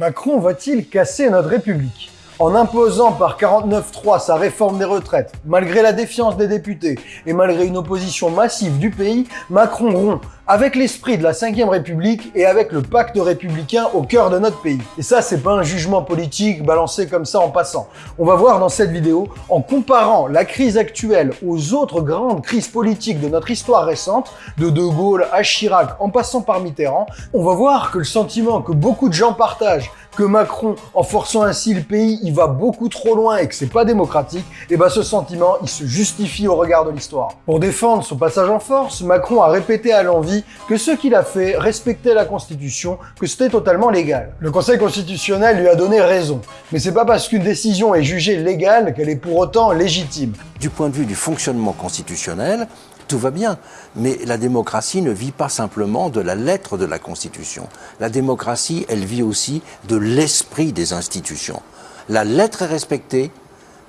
Macron va-t-il casser notre République en imposant par 49.3 sa réforme des retraites, malgré la défiance des députés et malgré une opposition massive du pays, Macron rompt avec l'esprit de la 5ème République et avec le pacte républicain au cœur de notre pays. Et ça, c'est pas un jugement politique balancé comme ça en passant. On va voir dans cette vidéo, en comparant la crise actuelle aux autres grandes crises politiques de notre histoire récente, de De Gaulle à Chirac en passant par Mitterrand, on va voir que le sentiment que beaucoup de gens partagent que Macron, en forçant ainsi le pays, il va beaucoup trop loin et que c'est pas démocratique, et ben ce sentiment, il se justifie au regard de l'histoire. Pour défendre son passage en force, Macron a répété à l'envie que ce qu'il a fait respectait la Constitution, que c'était totalement légal. Le Conseil constitutionnel lui a donné raison, mais c'est pas parce qu'une décision est jugée légale qu'elle est pour autant légitime. Du point de vue du fonctionnement constitutionnel, tout va bien. Mais la démocratie ne vit pas simplement de la lettre de la Constitution. La démocratie, elle vit aussi de l'esprit des institutions. La lettre est respectée,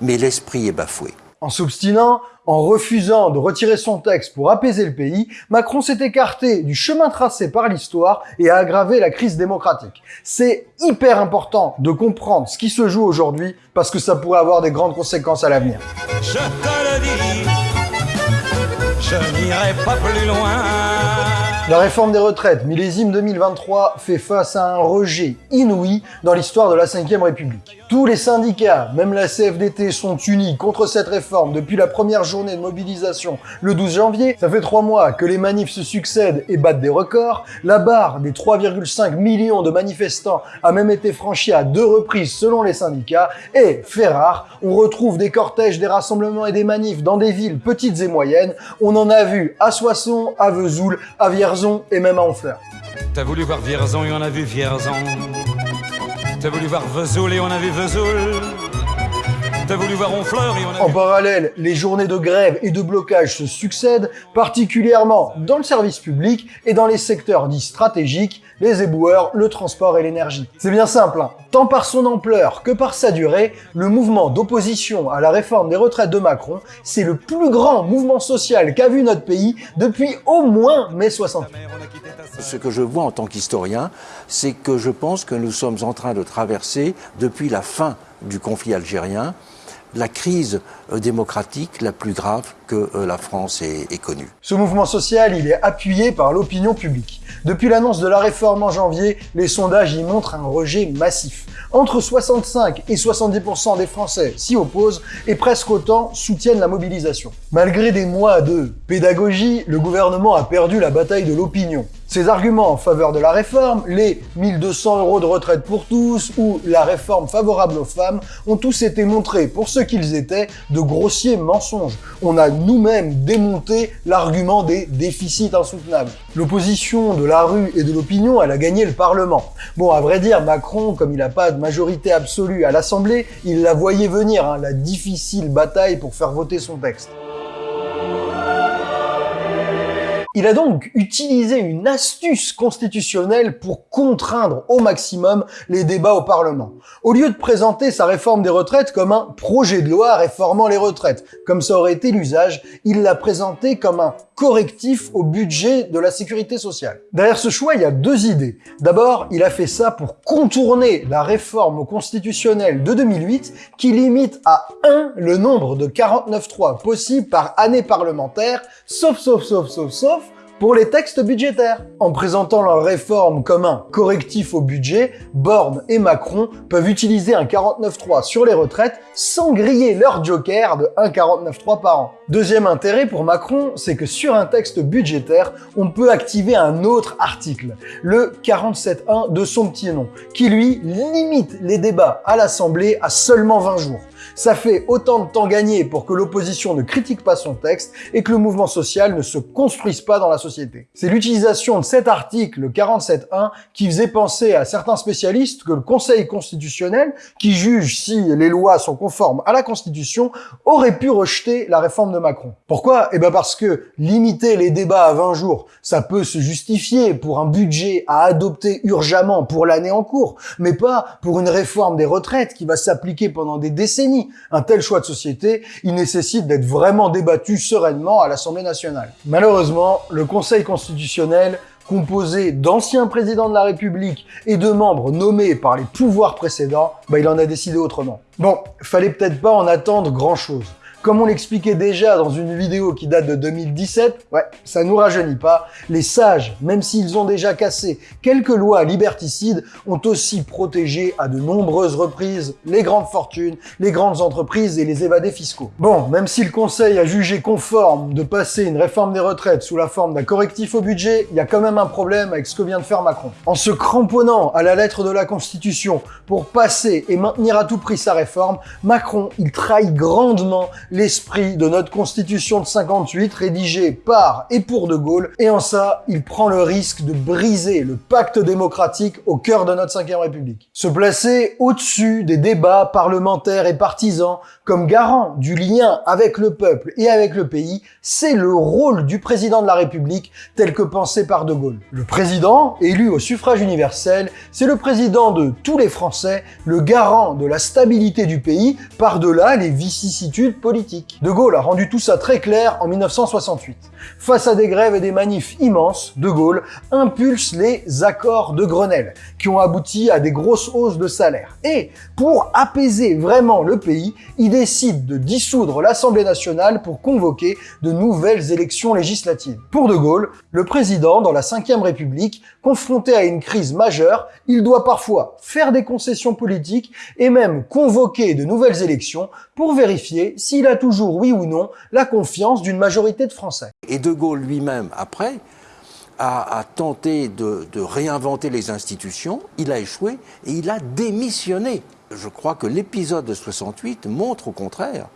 mais l'esprit est bafoué. En s'obstinant, en refusant de retirer son texte pour apaiser le pays, Macron s'est écarté du chemin tracé par l'histoire et a aggravé la crise démocratique. C'est hyper important de comprendre ce qui se joue aujourd'hui parce que ça pourrait avoir des grandes conséquences à l'avenir. Je te le dis je n'irai pas plus loin. La réforme des retraites, millésime 2023, fait face à un rejet inouï dans l'histoire de la 5ème République. Tous les syndicats, même la CFDT, sont unis contre cette réforme depuis la première journée de mobilisation le 12 janvier. Ça fait trois mois que les manifs se succèdent et battent des records. La barre des 3,5 millions de manifestants a même été franchie à deux reprises selon les syndicats. Et, fait rare, on retrouve des cortèges, des rassemblements et des manifs dans des villes petites et moyennes. On en a vu à Soissons, à Vesoul, à Vierzon, et même à Honfleur. T'as voulu voir Vierzon et on a vu Vierzon. T'as voulu voir Vesoul et on a vu Vesoul. T'as voulu voir Honfleur et on a En parallèle, les journées de grève et de blocage se succèdent, particulièrement dans le service public et dans les secteurs dits stratégiques, les éboueurs, le transport et l'énergie. C'est bien simple, hein. tant par son ampleur que par sa durée, le mouvement d'opposition à la réforme des retraites de Macron, c'est le plus grand mouvement social qu'a vu notre pays depuis au moins mai 68. Ce que je vois en tant qu'historien, c'est que je pense que nous sommes en train de traverser, depuis la fin du conflit algérien, la crise euh, démocratique la plus grave que euh, la France ait, connue. Ce mouvement social, il est appuyé par l'opinion publique. Depuis l'annonce de la réforme en janvier, les sondages y montrent un rejet massif. Entre 65 et 70% des Français s'y opposent et presque autant soutiennent la mobilisation. Malgré des mois de pédagogie, le gouvernement a perdu la bataille de l'opinion. Ces arguments en faveur de la réforme, les 1200 euros de retraite pour tous ou la réforme favorable aux femmes, ont tous été montrés pour ce qu'ils étaient de grossiers mensonges. On a nous-mêmes démonté l'argument des déficits insoutenables. L'opposition de la rue et de l'opinion, elle a gagné le Parlement. Bon, à vrai dire, Macron, comme il n'a pas de majorité absolue à l'Assemblée, il la voyait venir, hein, la difficile bataille pour faire voter son texte. Il a donc utilisé une astuce constitutionnelle pour contraindre au maximum les débats au Parlement. Au lieu de présenter sa réforme des retraites comme un projet de loi réformant les retraites, comme ça aurait été l'usage, il l'a présenté comme un correctif au budget de la sécurité sociale. Derrière ce choix, il y a deux idées. D'abord, il a fait ça pour contourner la réforme constitutionnelle de 2008 qui limite à 1 le nombre de 49.3 possibles par année parlementaire, sauf, sauf, sauf, sauf, sauf, pour les textes budgétaires. En présentant leur réforme comme un correctif au budget, Borne et Macron peuvent utiliser un 49.3 sur les retraites sans griller leur joker de 1,49.3 par an. Deuxième intérêt pour Macron, c'est que sur un texte budgétaire, on peut activer un autre article, le 47.1 de son petit nom, qui lui limite les débats à l'Assemblée à seulement 20 jours. Ça fait autant de temps gagné pour que l'opposition ne critique pas son texte et que le mouvement social ne se construise pas dans la société. C'est l'utilisation de cet article, le 47.1, qui faisait penser à certains spécialistes que le Conseil constitutionnel, qui juge si les lois sont conformes à la Constitution, aurait pu rejeter la réforme de Macron. Pourquoi? Eh bien parce que limiter les débats à 20 jours, ça peut se justifier pour un budget à adopter urgemment pour l'année en cours, mais pas pour une réforme des retraites qui va s'appliquer pendant des décennies un tel choix de société, il nécessite d'être vraiment débattu sereinement à l'Assemblée nationale. Malheureusement, le Conseil constitutionnel composé d'anciens présidents de la République et de membres nommés par les pouvoirs précédents, bah il en a décidé autrement. Bon, fallait peut-être pas en attendre grand-chose. Comme on l'expliquait déjà dans une vidéo qui date de 2017, ouais, ça nous rajeunit pas, les sages, même s'ils ont déjà cassé quelques lois liberticides, ont aussi protégé à de nombreuses reprises les grandes fortunes, les grandes entreprises et les évadés fiscaux. Bon, même si le Conseil a jugé conforme de passer une réforme des retraites sous la forme d'un correctif au budget, il y a quand même un problème avec ce que vient de faire Macron. En se cramponnant à la lettre de la Constitution pour passer et maintenir à tout prix sa réforme, Macron, il trahit grandement l'esprit de notre constitution de 58 rédigée par et pour De Gaulle, et en ça, il prend le risque de briser le pacte démocratique au cœur de notre 5 République. Se placer au-dessus des débats parlementaires et partisans comme garant du lien avec le peuple et avec le pays, c'est le rôle du président de la République tel que pensé par De Gaulle. Le président, élu au suffrage universel, c'est le président de tous les Français, le garant de la stabilité du pays par-delà les vicissitudes politiques. De Gaulle a rendu tout ça très clair en 1968. Face à des grèves et des manifs immenses, De Gaulle impulse les accords de Grenelle, qui ont abouti à des grosses hausses de salaire. Et pour apaiser vraiment le pays, il décide de dissoudre l'Assemblée nationale pour convoquer de nouvelles élections législatives. Pour De Gaulle, le président, dans la Ve République, confronté à une crise majeure, il doit parfois faire des concessions politiques et même convoquer de nouvelles élections pour vérifier s'il a toujours, oui ou non, la confiance d'une majorité de Français. Et De Gaulle lui-même, après, a, tenté de, de réinventer les institutions, il a échoué et il a démissionné. Je crois que l'épisode de 68 montre au contraire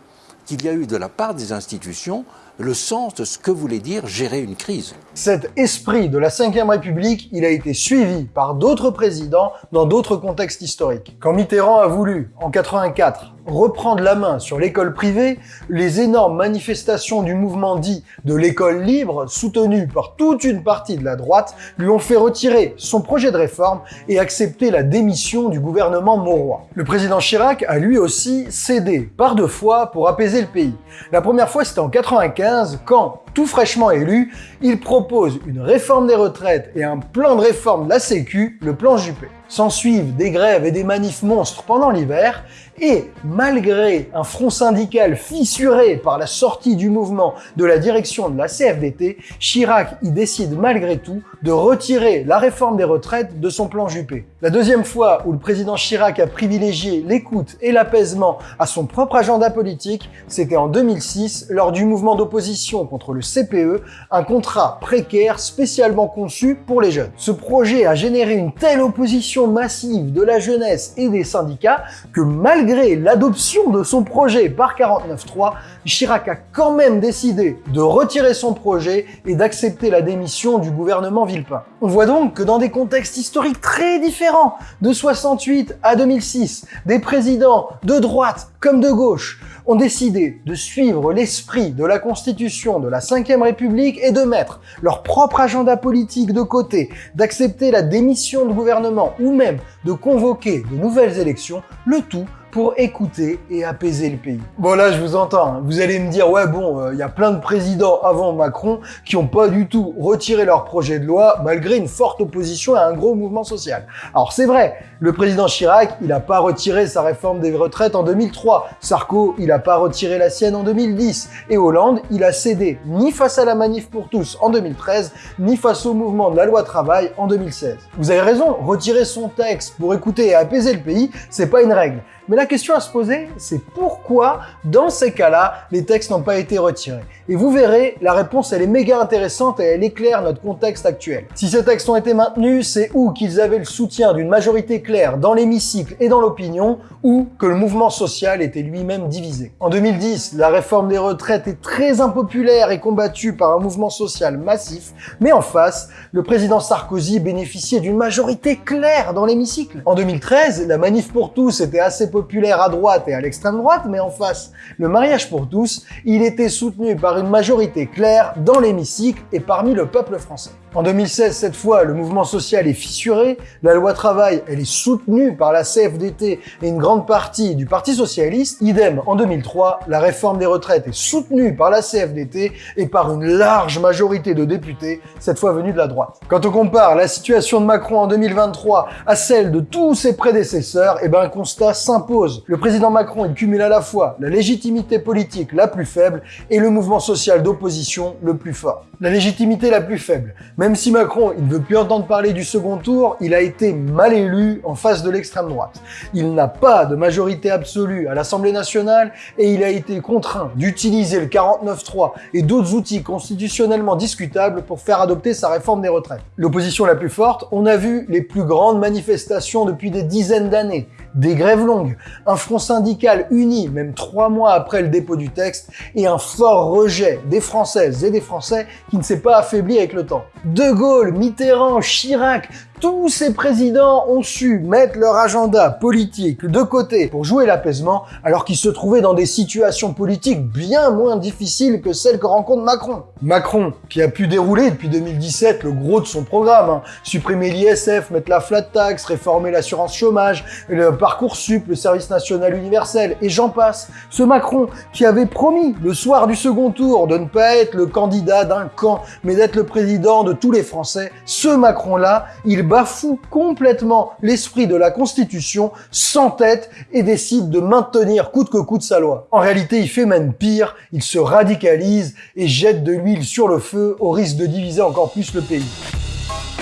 qu'il y a eu de la part des institutions le sens de ce que voulait dire gérer une crise. Cet esprit de la Ve République, il a été suivi par d'autres présidents dans d'autres contextes historiques. Quand Mitterrand a voulu, en 84, reprendre la main sur l'école privée, les énormes manifestations du mouvement dit de l'école libre, soutenues par toute une partie de la droite, lui ont fait retirer son projet de réforme et accepter la démission du gouvernement Mauroy. Le président Chirac a lui aussi cédé par deux fois pour apaiser le pays. La première fois, c'était en 95, quand, tout fraîchement élu, il propose une réforme des retraites et un plan de réforme de la Sécu, le plan Juppé. S'en suivent des grèves et des manifs monstres pendant l'hiver, et malgré un front syndical fissuré par la sortie du mouvement de la direction de la CFDT, Chirac y décide malgré tout de retirer la réforme des retraites de son plan Juppé. La deuxième fois où le président Chirac a privilégié l'écoute et l'apaisement à son propre agenda politique, c'était en 2006 lors du mouvement d'opposition contre le CPE, un contrat précaire spécialement conçu pour les jeunes. Ce projet a généré une telle opposition massive de la jeunesse et des syndicats que malgré l'adoption de son projet par 49.3, Chirac a quand même décidé de retirer son projet et d'accepter la démission du gouvernement Villepin. On voit donc que dans des contextes historiques très différents, de 68 à 2006, des présidents de droite comme de gauche ont décidé de suivre l'esprit de la Constitution de la Ve République et de mettre leur propre agenda politique de côté, d'accepter la démission du gouvernement ou même de convoquer de nouvelles élections, le tout pour écouter et apaiser le pays. Bon là, je vous entends, hein. vous allez me dire, ouais bon, euh, il y a plein de présidents avant Macron qui n'ont pas du tout retiré leur projet de loi malgré une forte opposition à un gros mouvement social. Alors c'est vrai, le président Chirac, il n'a pas retiré sa réforme des retraites en 2003, Sarko, il n'a pas retiré la sienne en 2010, et Hollande, il a cédé ni face à la manif pour tous en 2013, ni face au mouvement de la loi travail en 2016. Vous avez raison, retirer son texte pour écouter et apaiser le pays, c'est pas une règle. Mais la question à se poser, c'est pourquoi, dans ces cas-là, les textes n'ont pas été retirés? Et vous verrez, la réponse, elle est méga intéressante et elle éclaire notre contexte actuel. Si ces textes ont été maintenus, c'est ou qu'ils avaient le soutien d'une majorité claire dans l'hémicycle et dans l'opinion, ou que le mouvement social était lui-même divisé. En 2010, la réforme des retraites est très impopulaire et combattue par un mouvement social massif, mais en face, le président Sarkozy bénéficiait d'une majorité claire dans l'hémicycle. En 2013, la manif pour tous était assez populaire à droite et à l'extrême droite, mais en face, le mariage pour tous, il était soutenu par une majorité claire dans l'hémicycle et parmi le peuple français. En 2016, cette fois, le mouvement social est fissuré, la loi travail, elle est soutenue par la CFDT et une grande partie du Parti Socialiste, idem en 2003, la réforme des retraites est soutenue par la CFDT et par une large majorité de députés, cette fois venus de la droite. Quand on compare la situation de Macron en 2023 à celle de tous ses prédécesseurs, eh ben un constat s'impose. Le président Macron, il cumule à la fois la légitimité politique la plus faible et le mouvement social d'opposition le plus fort. La légitimité la plus faible. Même si Macron, il ne veut plus entendre parler du second tour, il a été mal élu en face de l'extrême droite. Il n'a pas de majorité absolue à l'Assemblée nationale et il a été contraint d'utiliser le 49-3 et d'autres outils constitutionnellement discutables pour faire adopter sa réforme des retraites. L'opposition la plus forte, on a vu les plus grandes manifestations depuis des dizaines d'années, des grèves longues, un front syndical uni même trois mois après le dépôt du texte et un fort rejet des Françaises et des Français qui ne s'est pas affaibli avec le temps. De Gaulle, Mitterrand, Chirac, tous ces présidents ont su mettre leur agenda politique de côté pour jouer l'apaisement alors qu'ils se trouvaient dans des situations politiques bien moins difficiles que celles que rencontre Macron. Macron, qui a pu dérouler depuis 2017 le gros de son programme, hein. supprimer l'ISF, mettre la flat tax, réformer l'assurance chômage, le parcours sup, le service national universel, et j'en passe. Ce Macron qui avait promis le soir du second tour de ne pas être le candidat d'un camp, mais d'être le président de tous les Français, ce Macron-là, il bafoue complètement l'esprit de la Constitution, sans tête et décide de maintenir coûte que coûte sa loi. En réalité, il fait même pire, il se radicalise et jette de l'huile sur le feu au risque de diviser encore plus le pays.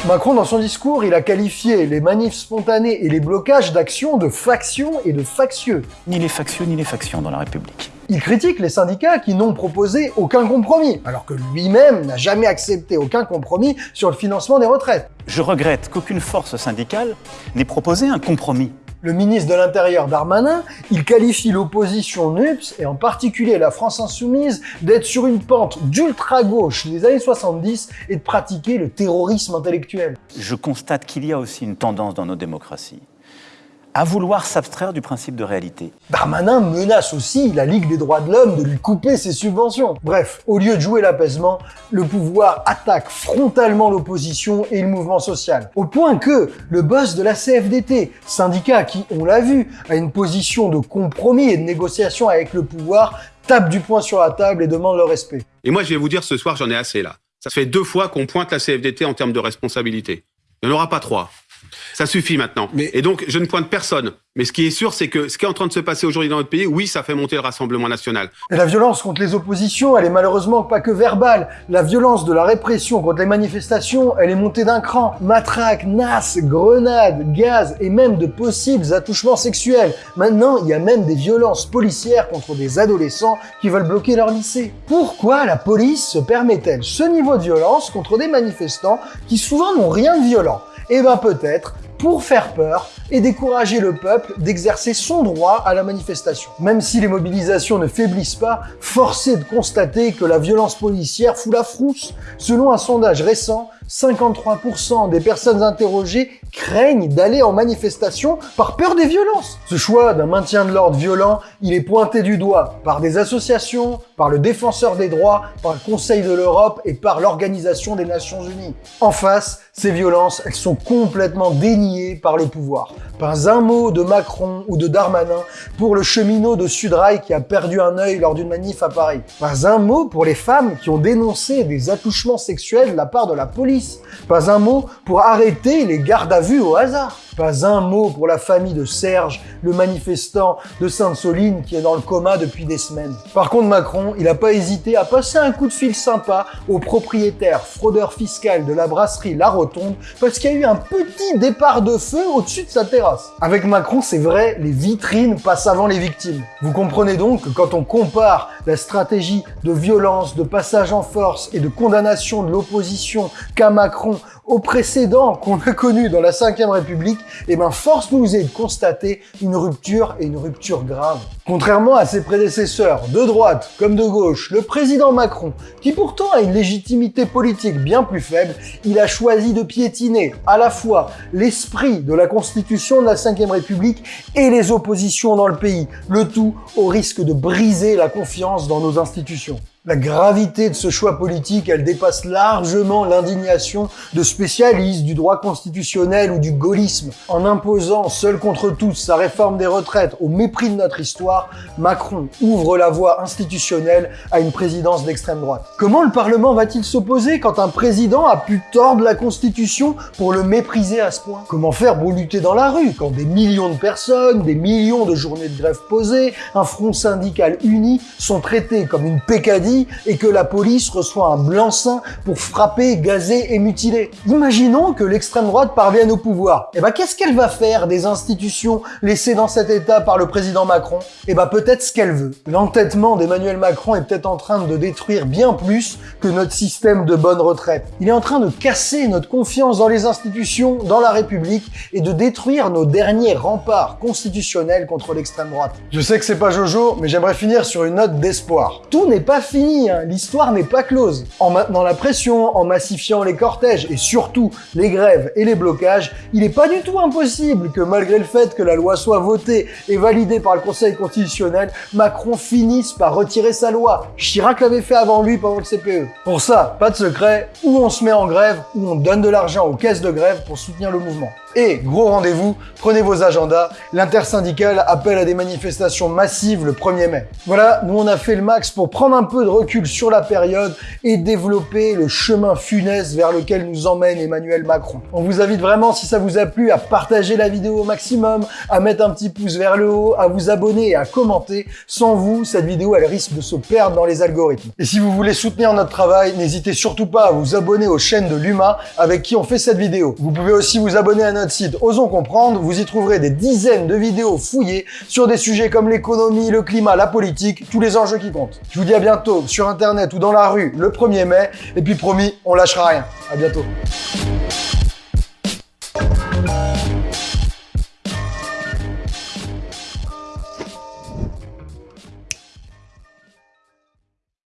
Macron, dans son discours, il a qualifié les manifs spontanés et les blocages d'actions de factions et de factieux. Ni les factieux ni les factions dans la République. Il critique les syndicats qui n'ont proposé aucun compromis, alors que lui-même n'a jamais accepté aucun compromis sur le financement des retraites. Je regrette qu'aucune force syndicale n'ait proposé un compromis. Le ministre de l'Intérieur Darmanin, il qualifie l'opposition NUPS, et en particulier la France Insoumise, d'être sur une pente d'ultra-gauche des années 70 et de pratiquer le terrorisme intellectuel. Je constate qu'il y a aussi une tendance dans nos démocraties à vouloir s'abstraire du principe de réalité. Darmanin menace aussi la Ligue des droits de l'homme de lui couper ses subventions. Bref, au lieu de jouer l'apaisement, le pouvoir attaque frontalement l'opposition et le mouvement social. Au point que le boss de la CFDT, syndicat qui, on l'a vu, a une position de compromis et de négociation avec le pouvoir, tape du poing sur la table et demande le respect. Et moi, je vais vous dire ce soir, j'en ai assez là. Ça fait deux fois qu'on pointe la CFDT en termes de responsabilité. Il n'y en aura pas trois. Ça suffit maintenant. Et donc, je ne pointe personne. Mais ce qui est sûr, c'est que ce qui est en train de se passer aujourd'hui dans notre pays, oui, ça fait monter le Rassemblement national. Et la violence contre les oppositions, elle est malheureusement pas que verbale. La violence de la répression contre les manifestations, elle est montée d'un cran. Matraques, nasses, grenades, gaz et même de possibles attouchements sexuels. Maintenant, il y a même des violences policières contre des adolescents qui veulent bloquer leur lycée. Pourquoi la police se permet-elle ce niveau de violence contre des manifestants qui souvent n'ont rien de violent? Eh ben peut-être pour faire peur et décourager le peuple d'exercer son droit à la manifestation. Même si les mobilisations ne faiblissent pas, force est de constater que la violence policière fout la frousse. Selon un sondage récent, 53% des personnes interrogées craignent d'aller en manifestation par peur des violences. Ce choix d'un maintien de l'ordre violent, il est pointé du doigt par des associations, par le défenseur des droits, par le Conseil de l'Europe et par l'Organisation des Nations Unies. En face, ces violences, elles sont complètement déniées par le pouvoir. Pas un mot de Macron ou de Darmanin pour le cheminot de Sudrail qui a perdu un œil lors d'une manif à Paris. Pas un mot pour les femmes qui ont dénoncé des attouchements sexuels de la part de la police. Pas un mot pour arrêter les gardes à vue au hasard. Pas un mot pour la famille de Serge, le manifestant de Sainte-Soline qui est dans le coma depuis des semaines. Par contre, Macron, il n'a pas hésité à passer un coup de fil sympa au propriétaire fraudeur fiscal de la brasserie La Rotonde parce qu'il y a eu un petit départ de feu au-dessus de sa terrasse. Avec Macron, c'est vrai, les vitrines passent avant les victimes. Vous comprenez donc que quand on compare la stratégie de violence, de passage en force et de condamnation de l'opposition qu'a Macron au précédent qu'on a connu dans la 5ème République, eh ben force nous est de constater une rupture et une rupture grave. Contrairement à ses prédécesseurs, de droite comme de gauche, le président Macron, qui pourtant a une légitimité politique bien plus faible, il a choisi de piétiner à la fois l'esprit de la constitution de la 5ème République et les oppositions dans le pays, le tout au risque de briser la confiance dans nos institutions. La gravité de ce choix politique, elle dépasse largement l'indignation de spécialistes du droit constitutionnel ou du gaullisme. En imposant seul contre tous sa réforme des retraites au mépris de notre histoire, Macron ouvre la voie institutionnelle à une présidence d'extrême droite. Comment le Parlement va-t-il s'opposer quand un président a pu tordre la Constitution pour le mépriser à ce point? Comment faire pour lutter dans la rue quand des millions de personnes, des millions de journées de grève posées, un front syndical uni sont traités comme une pécadille et que la police reçoit un blanc-seing pour frapper, gazer et mutiler Imaginons que l'extrême droite parvienne au pouvoir. Et eh ben qu'est-ce qu'elle va faire des institutions laissées dans cet état par le président Macron? Et eh ben peut-être ce qu'elle veut. L'entêtement d'Emmanuel Macron est peut-être en train de détruire bien plus que notre système de bonne retraite. Il est en train de casser notre confiance dans les institutions, dans la République et de détruire nos derniers remparts constitutionnels contre l'extrême droite. Je sais que c'est pas Jojo, mais j'aimerais finir sur une note d'espoir. Tout n'est pas fini, hein. l'histoire n'est pas close. En maintenant la pression, en massifiant les cortèges et surtout les grèves et les blocages, il n'est pas du tout impossible que malgré le fait que la loi soit votée et validée par le Conseil constitutionnel, Macron finisse par retirer sa loi. Chirac l'avait fait avant lui pendant le CPE. Pour ça, pas de secret, ou on se met en grève, ou on donne de l'argent aux caisses de grève pour soutenir le mouvement. Et gros rendez-vous, prenez vos agendas, l'intersyndicale appelle à des manifestations massives le 1er mai. Voilà, nous on a fait le max pour prendre un peu de recul sur la période et développer le chemin funeste vers lequel nous emmène Emmanuel Macron. On vous invite vraiment, si ça vous a plu, à partager la vidéo au maximum, à mettre un petit pouce vers le haut, à vous abonner et à commenter. Sans vous, cette vidéo, elle risque de se perdre dans les algorithmes. Et si vous voulez soutenir notre travail, n'hésitez surtout pas à vous abonner aux chaînes de Luma avec qui on fait cette vidéo. Vous pouvez aussi vous abonner à site Osons Comprendre, vous y trouverez des dizaines de vidéos fouillées sur des sujets comme l'économie, le climat, la politique, tous les enjeux qui comptent. Je vous dis à bientôt sur Internet ou dans la rue le 1er mai, et puis promis, on lâchera rien. À bientôt.